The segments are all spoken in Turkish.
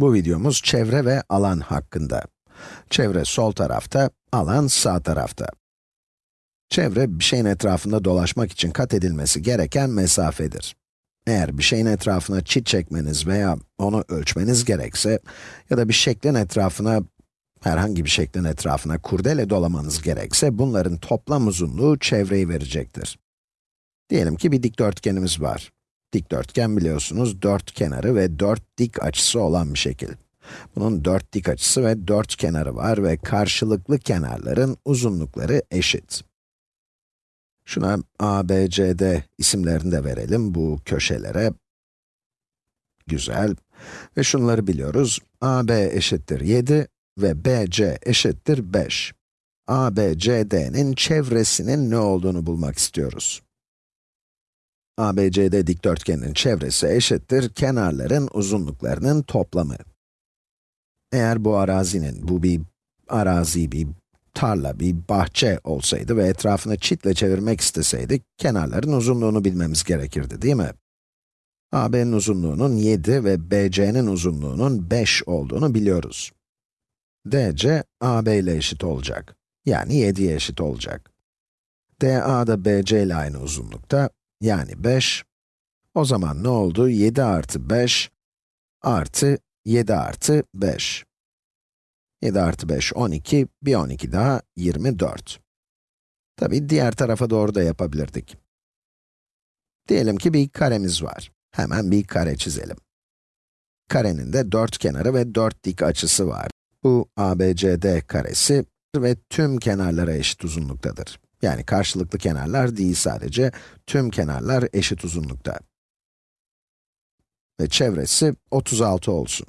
Bu videomuz çevre ve alan hakkında. Çevre sol tarafta, alan sağ tarafta. Çevre, bir şeyin etrafında dolaşmak için kat edilmesi gereken mesafedir. Eğer bir şeyin etrafına çit çekmeniz veya onu ölçmeniz gerekse ya da bir şeklin etrafına, herhangi bir şeklin etrafına kurdele dolamanız gerekse bunların toplam uzunluğu çevreyi verecektir. Diyelim ki bir dikdörtgenimiz var. Dikdörtgen biliyorsunuz dört kenarı ve dört dik açısı olan bir şekil. Bunun dört dik açısı ve dört kenarı var ve karşılıklı kenarların uzunlukları eşit. Şuna A, B, isimlerini de verelim bu köşelere. Güzel. Ve şunları biliyoruz. A, B eşittir 7 ve B, C eşittir 5. A, çevresinin ne olduğunu bulmak istiyoruz. ABCD dikdörtgenin çevresi eşittir kenarların uzunluklarının toplamı. Eğer bu arazinin, bu bir arazi, bir tarla, bir bahçe olsaydı ve etrafını çitle çevirmek isteseydik, kenarların uzunluğunu bilmemiz gerekirdi, değil mi? AB'nin uzunluğunun 7 ve BC'nin uzunluğunun 5 olduğunu biliyoruz. DC, AB ile eşit olacak. Yani 7'ye eşit olacak. DA da BC ile aynı uzunlukta, yani 5. O zaman ne oldu? 7 artı 5 artı 7 artı 5. 7 artı 5, 12, bir 12 daha 24. Tabi diğer tarafa doğru da yapabilirdik. Diyelim ki bir karemiz var. Hemen bir kare çizelim. Karenin de dört kenarı ve dört dik açısı var. Bu ABCD karesi ve tüm kenarlara eşit uzunluktadır. Yani karşılıklı kenarlar değil sadece, tüm kenarlar eşit uzunlukta. Ve çevresi 36 olsun.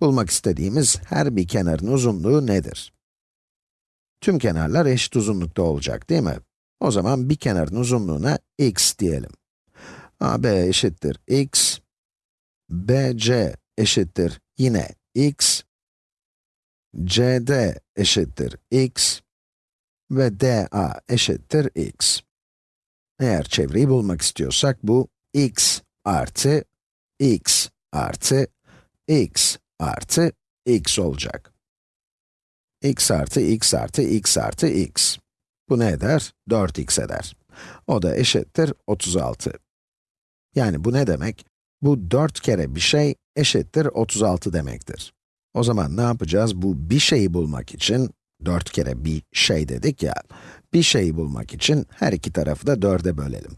Bulmak istediğimiz her bir kenarın uzunluğu nedir? Tüm kenarlar eşit uzunlukta olacak değil mi? O zaman bir kenarın uzunluğuna x diyelim. AB eşittir x, BC eşittir yine x, CD eşittir x, ve dA eşittir x. Eğer çevreyi bulmak istiyorsak bu x artı x artı x artı x olacak. x artı x artı x artı x. Bu ne eder? 4x eder. O da eşittir 36. Yani bu ne demek? Bu 4 kere bir şey eşittir 36 demektir. O zaman ne yapacağız? Bu bir şeyi bulmak için 4 kere bir şey dedik ya, bir şeyi bulmak için her iki tarafı da 4'e bölelim.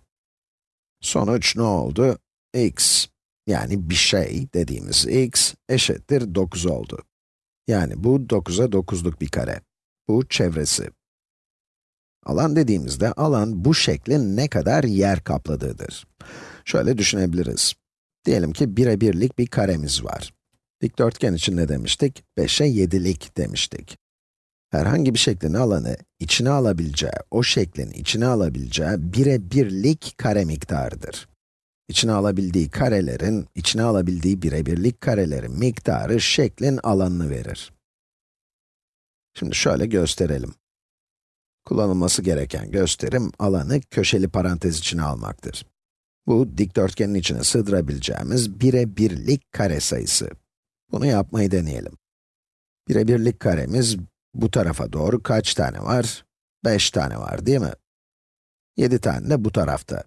Sonuç ne oldu? x, yani bir şey dediğimiz x eşittir 9 oldu. Yani bu 9'a 9'luk bir kare. Bu çevresi. Alan dediğimizde alan bu şeklin ne kadar yer kapladığıdır. Şöyle düşünebiliriz. Diyelim ki 1'e 1'lik bir karemiz var. Dikdörtgen için ne demiştik? 5'e 7'lik demiştik herhangi bir şeklin alanı içine alabileceği, o şeklin içine alabileceği bire birlik kare miktarıdır. İçine alabildiği karelerin, içine alabildiği bire birlik karelerin miktarı şeklin alanını verir. Şimdi şöyle gösterelim. Kullanılması gereken gösterim, alanı köşeli parantez içine almaktır. Bu, dikdörtgenin içine sığdırabileceğimiz bire birlik kare sayısı. Bunu yapmayı deneyelim. Bire birlik karemiz, bu tarafa doğru kaç tane var? 5 tane var değil mi? 7 tane de bu tarafta.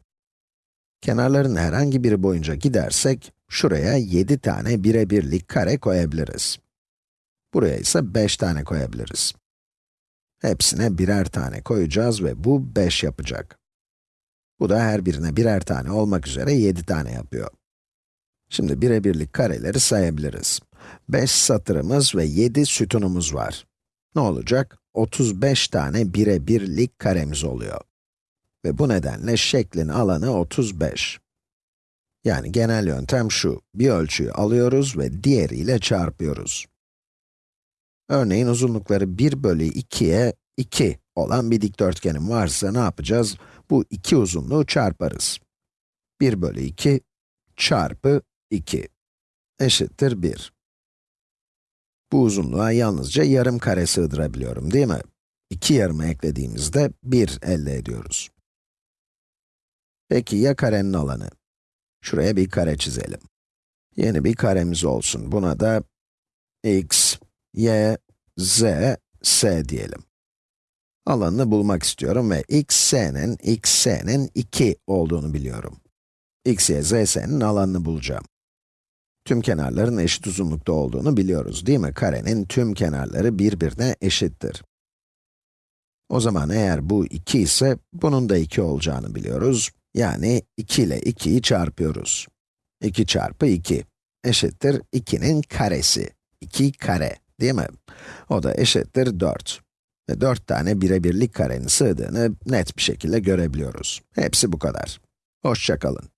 Kenarların herhangi biri boyunca gidersek, şuraya 7 tane birebirlik kare koyabiliriz. Buraya ise 5 tane koyabiliriz. Hepsine birer tane koyacağız ve bu 5 yapacak. Bu da her birine birer tane olmak üzere 7 tane yapıyor. Şimdi birebirlik kareleri sayabiliriz. 5 satırımız ve 7 sütunumuz var ne olacak? 35 tane bire birlik karemiz oluyor. Ve bu nedenle şeklin alanı 35. Yani genel yöntem şu, bir ölçüyü alıyoruz ve diğeriyle çarpıyoruz. Örneğin uzunlukları 1 bölü 2'ye 2 olan bir dikdörtgenim varsa ne yapacağız? Bu iki uzunluğu çarparız. 1 bölü 2 çarpı 2 eşittir 1. Bu uzunluğa yalnızca yarım kare sığdırabiliyorum, değil mi? İki yarımı eklediğimizde 1 elde ediyoruz. Peki ya karenin alanı? Şuraya bir kare çizelim. Yeni bir karemiz olsun. Buna da x, y, z, s diyelim. Alanını bulmak istiyorum ve x, s'nin, x, s'nin 2 olduğunu biliyorum. x, y, z, s'nin alanını bulacağım. Tüm kenarların eşit uzunlukta olduğunu biliyoruz, değil mi? Karenin tüm kenarları birbirine eşittir. O zaman eğer bu 2 ise, bunun da 2 olacağını biliyoruz. Yani 2 ile 2'yi çarpıyoruz. 2 çarpı 2 eşittir 2'nin karesi. 2 kare, değil mi? O da eşittir 4. Ve 4 tane birebirlik karenin sığdığını net bir şekilde görebiliyoruz. Hepsi bu kadar. Hoşçakalın.